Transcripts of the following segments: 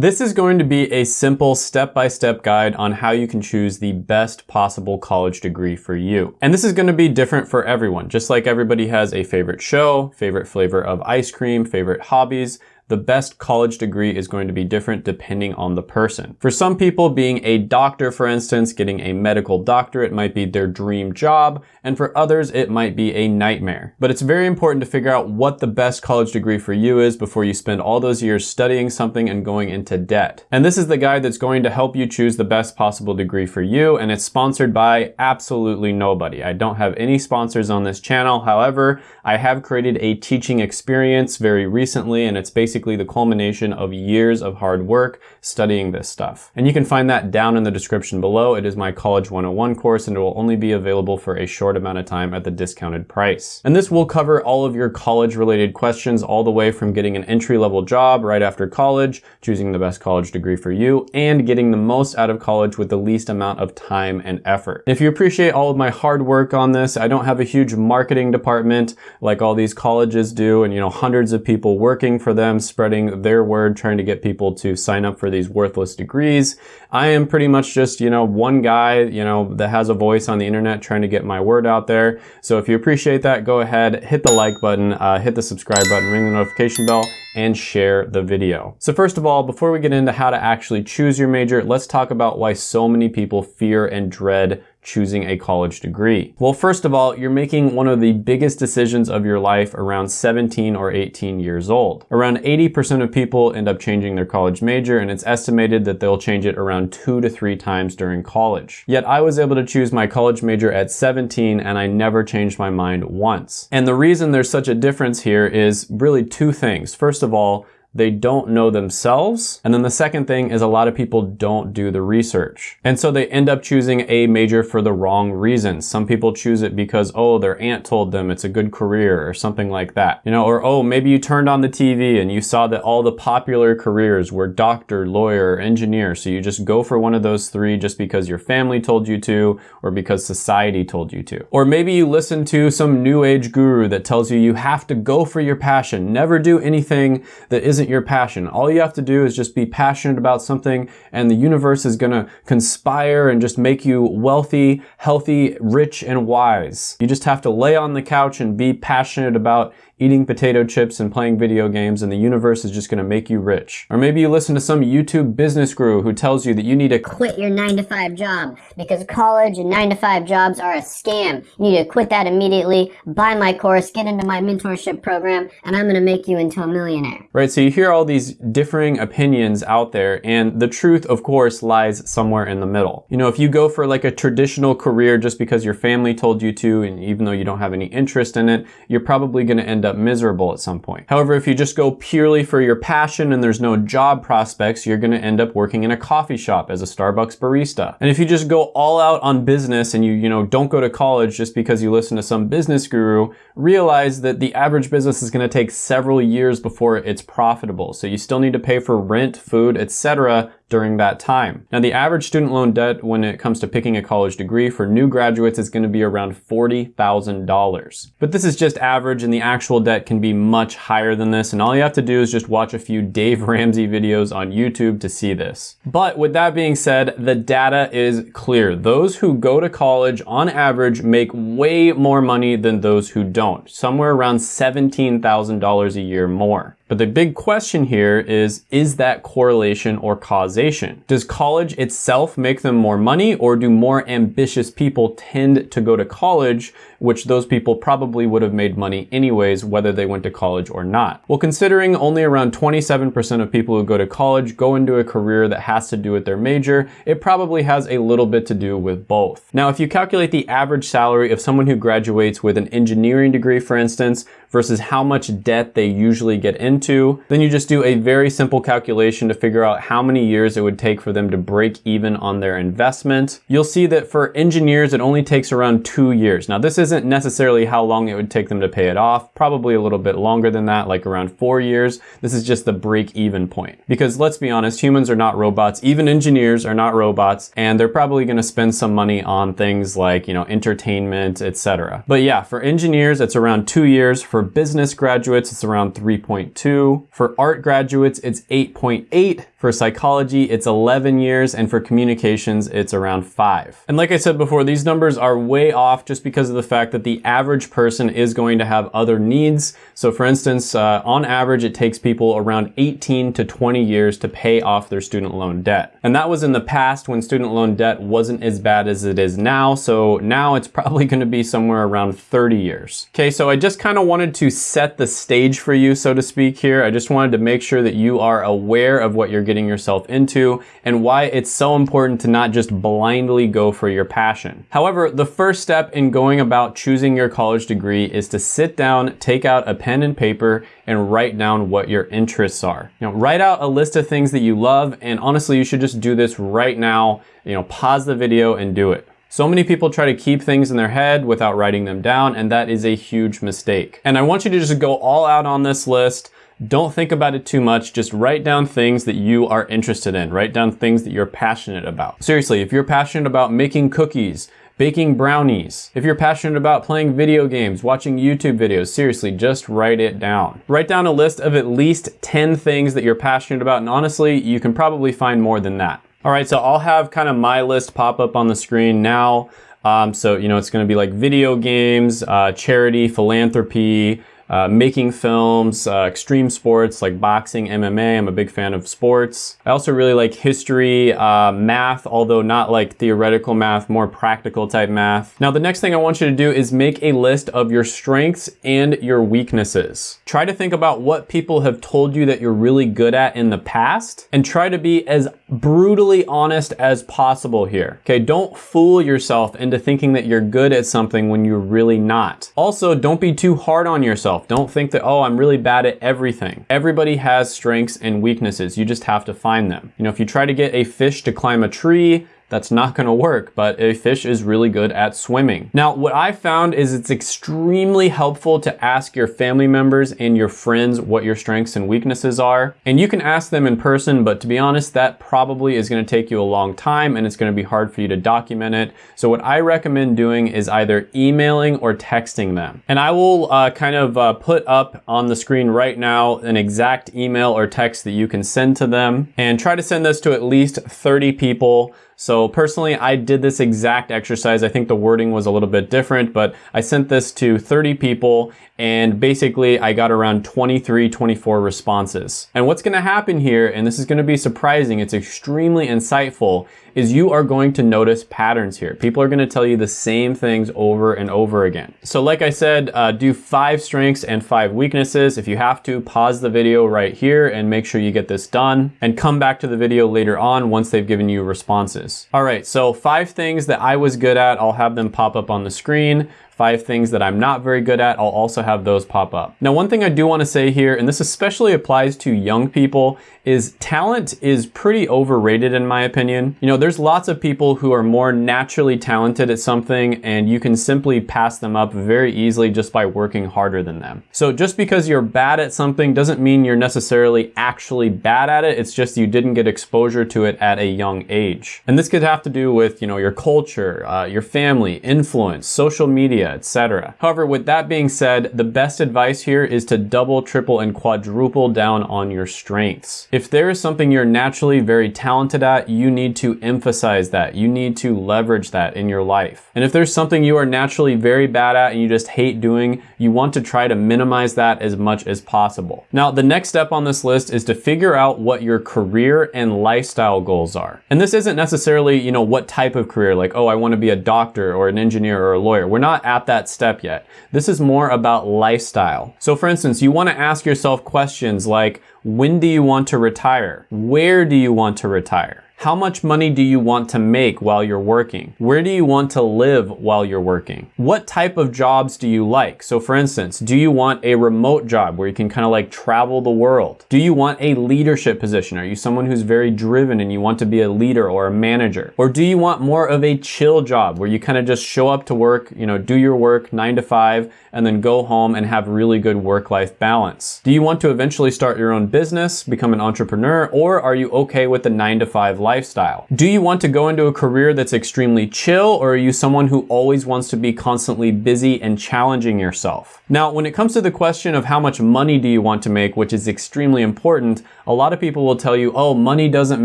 This is going to be a simple step-by-step -step guide on how you can choose the best possible college degree for you. And this is gonna be different for everyone. Just like everybody has a favorite show, favorite flavor of ice cream, favorite hobbies, the best college degree is going to be different depending on the person. For some people, being a doctor, for instance, getting a medical doctorate might be their dream job, and for others, it might be a nightmare. But it's very important to figure out what the best college degree for you is before you spend all those years studying something and going into debt. And this is the guide that's going to help you choose the best possible degree for you, and it's sponsored by absolutely nobody. I don't have any sponsors on this channel. However, I have created a teaching experience very recently, and it's basically basically the culmination of years of hard work studying this stuff. And you can find that down in the description below. It is my College 101 course and it will only be available for a short amount of time at the discounted price. And this will cover all of your college related questions all the way from getting an entry level job right after college, choosing the best college degree for you, and getting the most out of college with the least amount of time and effort. If you appreciate all of my hard work on this, I don't have a huge marketing department like all these colleges do and you know hundreds of people working for them spreading their word, trying to get people to sign up for these worthless degrees. I am pretty much just, you know, one guy, you know, that has a voice on the internet trying to get my word out there. So if you appreciate that, go ahead, hit the like button, uh, hit the subscribe button, ring the notification bell, and share the video. So first of all, before we get into how to actually choose your major, let's talk about why so many people fear and dread choosing a college degree? Well, first of all, you're making one of the biggest decisions of your life around 17 or 18 years old. Around 80% of people end up changing their college major and it's estimated that they'll change it around two to three times during college. Yet I was able to choose my college major at 17 and I never changed my mind once. And the reason there's such a difference here is really two things. First of all, they don't know themselves. And then the second thing is a lot of people don't do the research. And so they end up choosing a major for the wrong reasons. Some people choose it because, oh, their aunt told them it's a good career or something like that. You know, or oh, maybe you turned on the TV and you saw that all the popular careers were doctor, lawyer, engineer. So you just go for one of those three just because your family told you to or because society told you to. Or maybe you listen to some new age guru that tells you you have to go for your passion, never do anything that isn't isn't your passion. All you have to do is just be passionate about something and the universe is gonna conspire and just make you wealthy, healthy, rich, and wise. You just have to lay on the couch and be passionate about eating potato chips and playing video games and the universe is just gonna make you rich. Or maybe you listen to some YouTube business guru who tells you that you need to quit your nine to five job because college and nine to five jobs are a scam. You need to quit that immediately, buy my course, get into my mentorship program, and I'm gonna make you into a millionaire. Right, so you hear all these differing opinions out there and the truth, of course, lies somewhere in the middle. You know, if you go for like a traditional career just because your family told you to and even though you don't have any interest in it, you're probably gonna end up up miserable at some point. However, if you just go purely for your passion and there's no job prospects, you're gonna end up working in a coffee shop as a Starbucks barista. And if you just go all out on business and you, you know, don't go to college just because you listen to some business guru, realize that the average business is gonna take several years before it's profitable. So you still need to pay for rent, food, etc during that time. Now the average student loan debt when it comes to picking a college degree for new graduates is going to be around $40,000. But this is just average and the actual debt can be much higher than this and all you have to do is just watch a few Dave Ramsey videos on YouTube to see this. But with that being said, the data is clear. Those who go to college on average make way more money than those who don't, somewhere around $17,000 a year more. But the big question here is, is that correlation or causation? Does college itself make them more money or do more ambitious people tend to go to college, which those people probably would have made money anyways, whether they went to college or not? Well, considering only around 27% of people who go to college go into a career that has to do with their major, it probably has a little bit to do with both. Now, if you calculate the average salary of someone who graduates with an engineering degree, for instance, versus how much debt they usually get into. Then you just do a very simple calculation to figure out how many years it would take for them to break even on their investment. You'll see that for engineers, it only takes around two years. Now this isn't necessarily how long it would take them to pay it off, probably a little bit longer than that, like around four years. This is just the break even point. Because let's be honest, humans are not robots, even engineers are not robots, and they're probably gonna spend some money on things like, you know, entertainment, etc. But yeah, for engineers, it's around two years. For business graduates, it's around 3.2. For art graduates, it's 8.8. For psychology, it's 11 years, and for communications, it's around five. And like I said before, these numbers are way off just because of the fact that the average person is going to have other needs. So for instance, uh, on average, it takes people around 18 to 20 years to pay off their student loan debt. And that was in the past when student loan debt wasn't as bad as it is now. So now it's probably gonna be somewhere around 30 years. Okay, so I just kind of wanted to set the stage for you, so to speak here. I just wanted to make sure that you are aware of what you're getting yourself into and why it's so important to not just blindly go for your passion. However, the first step in going about choosing your college degree is to sit down, take out a pen and paper, and write down what your interests are. Know, write out a list of things that you love, and honestly, you should just do this right now. You know, pause the video and do it. So many people try to keep things in their head without writing them down, and that is a huge mistake. And I want you to just go all out on this list. Don't think about it too much. Just write down things that you are interested in. Write down things that you're passionate about. Seriously, if you're passionate about making cookies, baking brownies, if you're passionate about playing video games, watching YouTube videos, seriously, just write it down. Write down a list of at least 10 things that you're passionate about, and honestly, you can probably find more than that. All right, so I'll have kind of my list pop up on the screen now. Um, so, you know, it's gonna be like video games, uh, charity, philanthropy, uh, making films, uh, extreme sports like boxing, MMA. I'm a big fan of sports. I also really like history, uh, math, although not like theoretical math, more practical type math. Now, the next thing I want you to do is make a list of your strengths and your weaknesses. Try to think about what people have told you that you're really good at in the past and try to be as brutally honest as possible here. Okay, don't fool yourself into thinking that you're good at something when you're really not. Also, don't be too hard on yourself. Don't think that, oh, I'm really bad at everything. Everybody has strengths and weaknesses. You just have to find them. You know, if you try to get a fish to climb a tree, that's not gonna work, but a fish is really good at swimming. Now, what I found is it's extremely helpful to ask your family members and your friends what your strengths and weaknesses are. And you can ask them in person, but to be honest, that probably is gonna take you a long time and it's gonna be hard for you to document it. So what I recommend doing is either emailing or texting them. And I will uh, kind of uh, put up on the screen right now an exact email or text that you can send to them and try to send this to at least 30 people so personally, I did this exact exercise. I think the wording was a little bit different, but I sent this to 30 people and basically I got around 23, 24 responses. And what's gonna happen here, and this is gonna be surprising, it's extremely insightful, is you are going to notice patterns here. People are gonna tell you the same things over and over again. So like I said, uh, do five strengths and five weaknesses. If you have to, pause the video right here and make sure you get this done and come back to the video later on once they've given you responses. All right, so five things that I was good at, I'll have them pop up on the screen five things that I'm not very good at, I'll also have those pop up. Now, one thing I do wanna say here, and this especially applies to young people, is talent is pretty overrated in my opinion. You know, there's lots of people who are more naturally talented at something and you can simply pass them up very easily just by working harder than them. So just because you're bad at something doesn't mean you're necessarily actually bad at it. It's just you didn't get exposure to it at a young age. And this could have to do with, you know, your culture, uh, your family, influence, social media, etc. However, with that being said, the best advice here is to double, triple, and quadruple down on your strengths. If there is something you're naturally very talented at, you need to emphasize that. You need to leverage that in your life. And if there's something you are naturally very bad at and you just hate doing, you want to try to minimize that as much as possible. Now, the next step on this list is to figure out what your career and lifestyle goals are. And this isn't necessarily, you know, what type of career, like, oh, I want to be a doctor or an engineer or a lawyer. We're not at that step yet. This is more about lifestyle. So for instance, you want to ask yourself questions like, when do you want to retire? Where do you want to retire? How much money do you want to make while you're working? Where do you want to live while you're working? What type of jobs do you like? So for instance, do you want a remote job where you can kind of like travel the world? Do you want a leadership position? Are you someone who's very driven and you want to be a leader or a manager? Or do you want more of a chill job where you kind of just show up to work, you know, do your work nine to five and then go home and have really good work-life balance? Do you want to eventually start your own business, become an entrepreneur, or are you okay with the nine to five lifestyle. Do you want to go into a career that's extremely chill or are you someone who always wants to be constantly busy and challenging yourself? Now, when it comes to the question of how much money do you want to make, which is extremely important, a lot of people will tell you, oh, money doesn't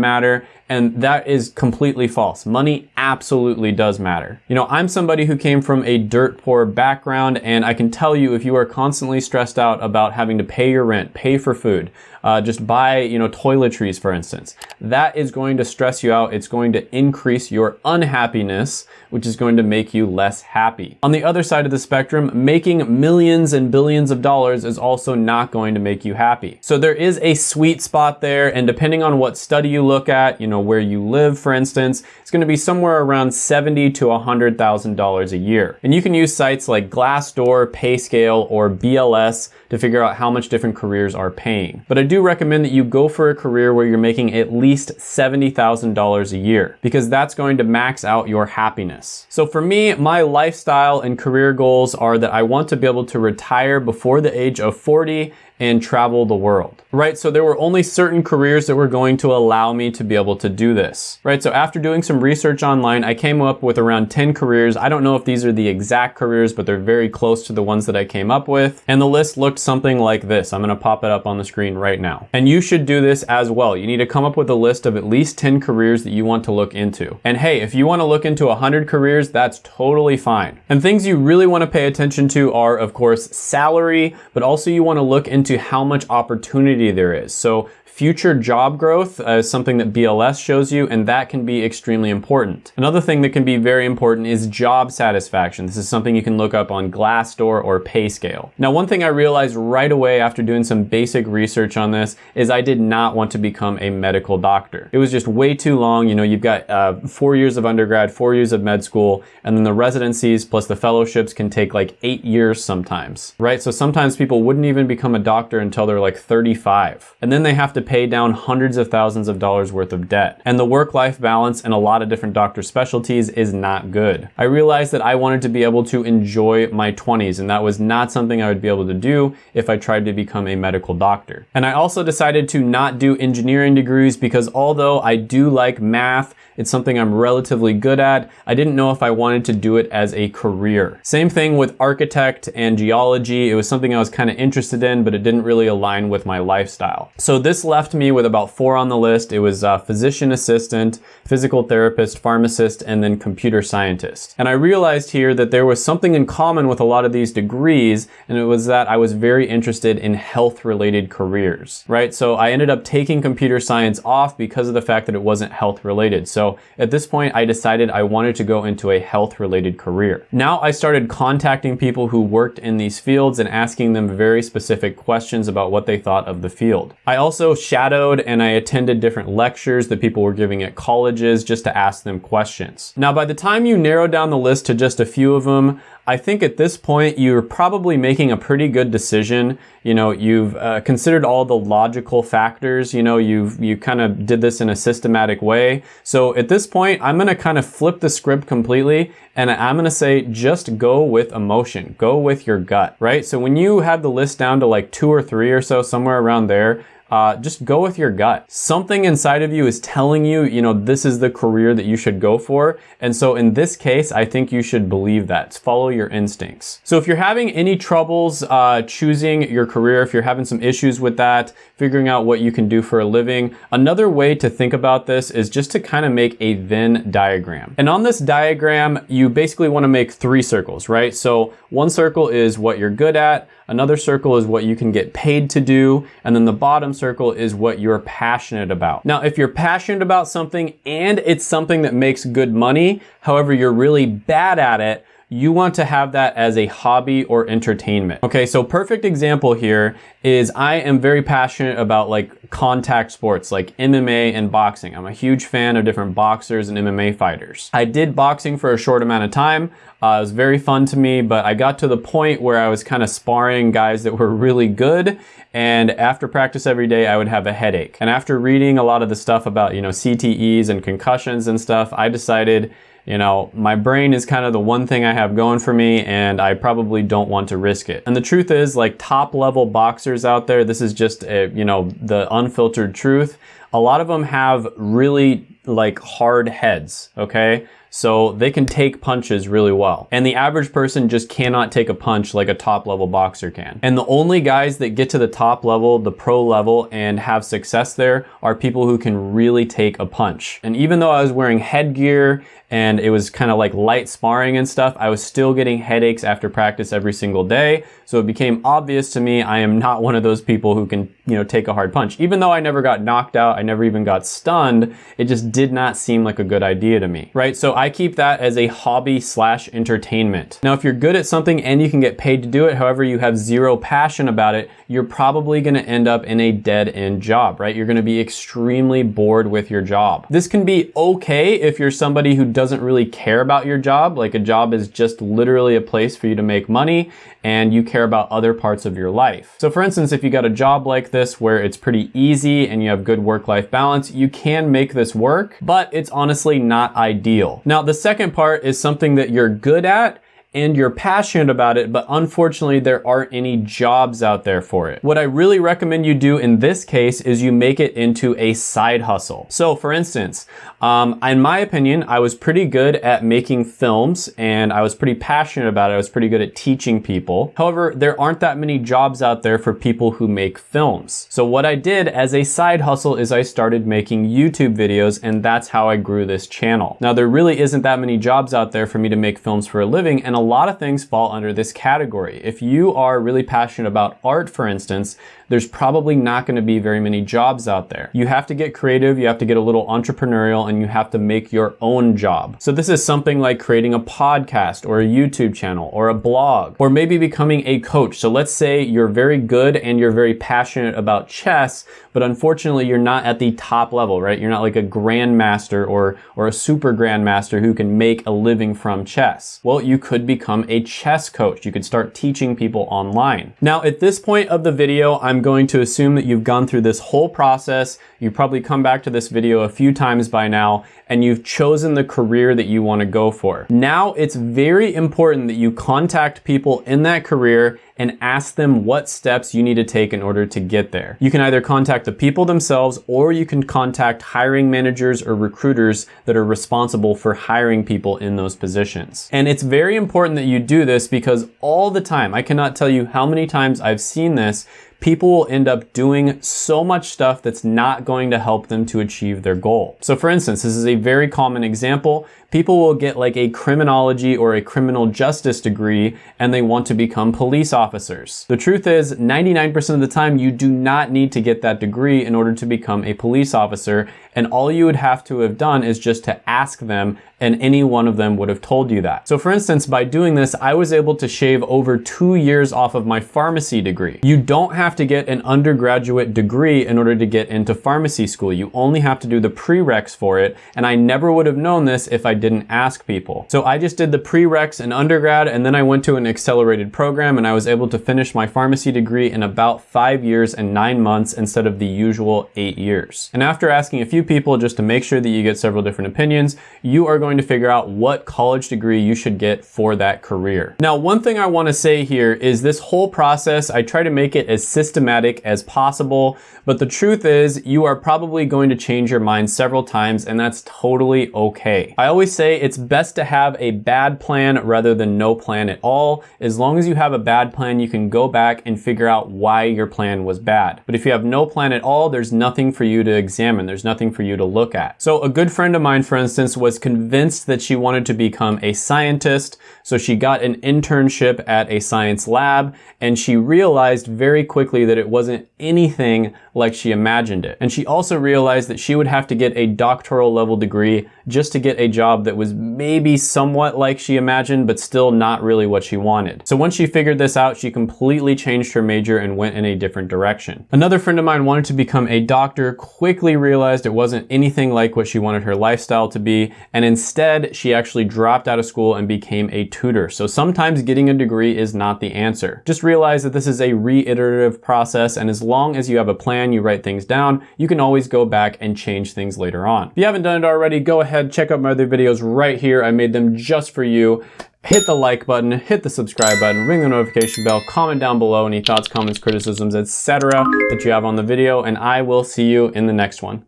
matter. And that is completely false. Money absolutely does matter. You know, I'm somebody who came from a dirt poor background and I can tell you if you are constantly stressed out about having to pay your rent, pay for food, uh, just buy, you know, toiletries, for instance. That is going to stress you out. It's going to increase your unhappiness, which is going to make you less happy. On the other side of the spectrum, making millions and billions of dollars is also not going to make you happy. So there is a sweet spot there, and depending on what study you look at, you know, where you live, for instance, it's going to be somewhere around seventy to $100,000 a year. And you can use sites like Glassdoor, Payscale, or BLS to figure out how much different careers are paying. But I do recommend that you go for a career where you're making at least $70,000 a year because that's going to max out your happiness. So for me, my lifestyle and career goals are that I want to be able to retire before the age of 40 and travel the world, right? So there were only certain careers that were going to allow me to be able to do this, right? So after doing some research online, I came up with around 10 careers. I don't know if these are the exact careers, but they're very close to the ones that I came up with. And the list looked something like this. I'm gonna pop it up on the screen right now. And you should do this as well. You need to come up with a list of at least 10 careers that you want to look into. And hey, if you wanna look into 100 careers, that's totally fine. And things you really wanna pay attention to are, of course, salary, but also you wanna look into how much opportunity there is. So Future job growth is something that BLS shows you, and that can be extremely important. Another thing that can be very important is job satisfaction. This is something you can look up on Glassdoor or Payscale. Now, one thing I realized right away after doing some basic research on this is I did not want to become a medical doctor. It was just way too long. You know, you've got uh, four years of undergrad, four years of med school, and then the residencies plus the fellowships can take like eight years sometimes, right? So sometimes people wouldn't even become a doctor until they're like 35. And then they have to pay down hundreds of thousands of dollars worth of debt. And the work-life balance in a lot of different doctor specialties is not good. I realized that I wanted to be able to enjoy my 20s and that was not something I would be able to do if I tried to become a medical doctor. And I also decided to not do engineering degrees because although I do like math, it's something I'm relatively good at, I didn't know if I wanted to do it as a career. Same thing with architect and geology. It was something I was kind of interested in, but it didn't really align with my lifestyle. So this left me with about four on the list. It was physician assistant, physical therapist, pharmacist, and then computer scientist. And I realized here that there was something in common with a lot of these degrees, and it was that I was very interested in health related careers, right? So I ended up taking computer science off because of the fact that it wasn't health related. So at this point, I decided I wanted to go into a health related career. Now I started contacting people who worked in these fields and asking them very specific questions about what they thought of the field. I also shadowed and I attended different lectures that people were giving at colleges just to ask them questions. Now, by the time you narrow down the list to just a few of them, I think at this point you're probably making a pretty good decision. You know, you've uh, considered all the logical factors. You know, you've you kind of did this in a systematic way. So at this point, I'm going to kind of flip the script completely and I'm going to say just go with emotion. Go with your gut, right? So when you have the list down to like two or three or so, somewhere around there, uh, just go with your gut. Something inside of you is telling you, you know, this is the career that you should go for. And so in this case, I think you should believe that. Follow your instincts. So if you're having any troubles uh, choosing your career, if you're having some issues with that, figuring out what you can do for a living, another way to think about this is just to kind of make a Venn diagram. And on this diagram, you basically want to make three circles, right? So one circle is what you're good at, another circle is what you can get paid to do, and then the bottom circle is what you're passionate about. Now, if you're passionate about something and it's something that makes good money, however, you're really bad at it, you want to have that as a hobby or entertainment. Okay, so perfect example here is I am very passionate about like contact sports like MMA and boxing. I'm a huge fan of different boxers and MMA fighters. I did boxing for a short amount of time. Uh, it was very fun to me, but I got to the point where I was kind of sparring guys that were really good. And after practice every day, I would have a headache. And after reading a lot of the stuff about, you know, CTEs and concussions and stuff, I decided you know, my brain is kind of the one thing I have going for me and I probably don't want to risk it. And the truth is like top level boxers out there, this is just, a, you know, the unfiltered truth. A lot of them have really like hard heads, okay? So they can take punches really well. And the average person just cannot take a punch like a top level boxer can. And the only guys that get to the top level, the pro level, and have success there are people who can really take a punch. And even though I was wearing headgear and it was kind of like light sparring and stuff, I was still getting headaches after practice every single day. So it became obvious to me I am not one of those people who can, you know, take a hard punch. Even though I never got knocked out, I never even got stunned, it just did not seem like a good idea to me, right? So I keep that as a hobby slash entertainment. Now, if you're good at something and you can get paid to do it, however, you have zero passion about it, you're probably gonna end up in a dead end job, right? You're gonna be extremely bored with your job. This can be okay if you're somebody who doesn't really care about your job, like a job is just literally a place for you to make money and you care about other parts of your life. So for instance, if you got a job like this where it's pretty easy and you have good work-life balance, you can make this work, but it's honestly not ideal. Now, the second part is something that you're good at and you're passionate about it, but unfortunately there aren't any jobs out there for it. What I really recommend you do in this case is you make it into a side hustle. So for instance, um, in my opinion, I was pretty good at making films and I was pretty passionate about it. I was pretty good at teaching people. However, there aren't that many jobs out there for people who make films. So what I did as a side hustle is I started making YouTube videos and that's how I grew this channel. Now there really isn't that many jobs out there for me to make films for a living and a lot of things fall under this category. If you are really passionate about art, for instance, there's probably not gonna be very many jobs out there. You have to get creative, you have to get a little entrepreneurial, and you have to make your own job. So this is something like creating a podcast or a YouTube channel or a blog, or maybe becoming a coach. So let's say you're very good and you're very passionate about chess, but unfortunately you're not at the top level, right? You're not like a grandmaster or, or a super grandmaster who can make a living from chess. Well, you could become a chess coach. You could start teaching people online. Now, at this point of the video, I'm going to assume that you've gone through this whole process. You've probably come back to this video a few times by now, and you've chosen the career that you want to go for. Now, it's very important that you contact people in that career and ask them what steps you need to take in order to get there. You can either contact the people themselves or you can contact hiring managers or recruiters that are responsible for hiring people in those positions. And it's very important that you do this because all the time, I cannot tell you how many times I've seen this, people will end up doing so much stuff that's not going to help them to achieve their goal. So for instance, this is a very common example. People will get like a criminology or a criminal justice degree and they want to become police officers. The truth is 99% of the time you do not need to get that degree in order to become a police officer and all you would have to have done is just to ask them and any one of them would have told you that. So for instance, by doing this, I was able to shave over two years off of my pharmacy degree. You don't have to get an undergraduate degree in order to get into pharmacy school. You only have to do the prereqs for it. And I never would have known this if I didn't ask people. So I just did the prereqs in undergrad and then I went to an accelerated program and I was able to finish my pharmacy degree in about five years and nine months instead of the usual eight years. And after asking a few people just to make sure that you get several different opinions, you are going to figure out what college degree you should get for that career. Now, one thing I wanna say here is this whole process, I try to make it as systematic as possible, but the truth is you are probably going to change your mind several times and that's totally okay. I always say it's best to have a bad plan rather than no plan at all. As long as you have a bad plan, you can go back and figure out why your plan was bad. But if you have no plan at all, there's nothing for you to examine. There's nothing for you to look at. So a good friend of mine, for instance, was convinced that she wanted to become a scientist. So she got an internship at a science lab and she realized very quickly that it wasn't anything like she imagined it. And she also realized that she would have to get a doctoral level degree just to get a job that was maybe somewhat like she imagined, but still not really what she wanted. So once she figured this out, she completely changed her major and went in a different direction. Another friend of mine wanted to become a doctor, quickly realized it wasn't anything like what she wanted her lifestyle to be, and instead she actually dropped out of school and became a tutor. So sometimes getting a degree is not the answer. Just realize that this is a reiterative process, and as long as you have a plan, you write things down, you can always go back and change things later on. If you haven't done it already, go ahead, check out my other videos right here. I made them just for you hit the like button, hit the subscribe button, ring the notification bell, comment down below any thoughts, comments, criticisms, etc. that you have on the video, and I will see you in the next one.